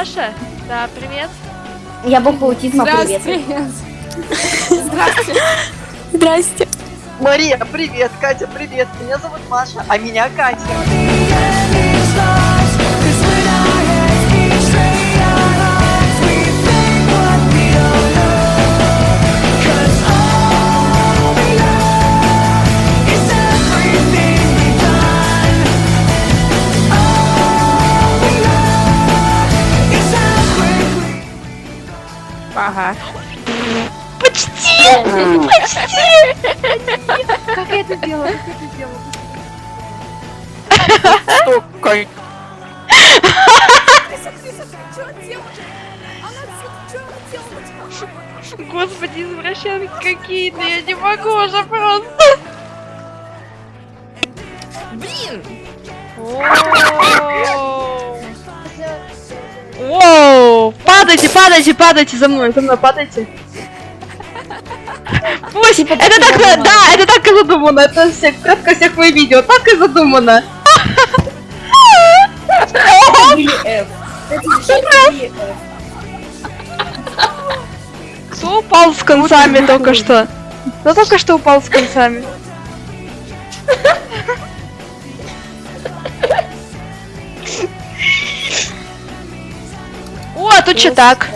Маша. Да, привет. Я буква аутизма, привет. Здравствуйте. Здрасте. Мария, привет, Катя, привет. Меня зовут Маша, а меня Катя. Ага. Как я это делала? Как я это делала? Господи, извращенки какие-то, я не могу уже просто. Блин! Падайте, падайте, падайте за мной, за мной падайте. Пусть, это так, задумано. да, это так и задумано, это все, кратко всех моих видео, так и задумано. Кто упал с концами только что? Кто только что упал с концами? А тут что так?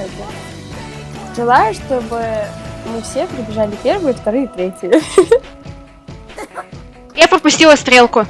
Желаю, чтобы мы все прибежали первые, вторые, третьи. Я пропустила стрелку.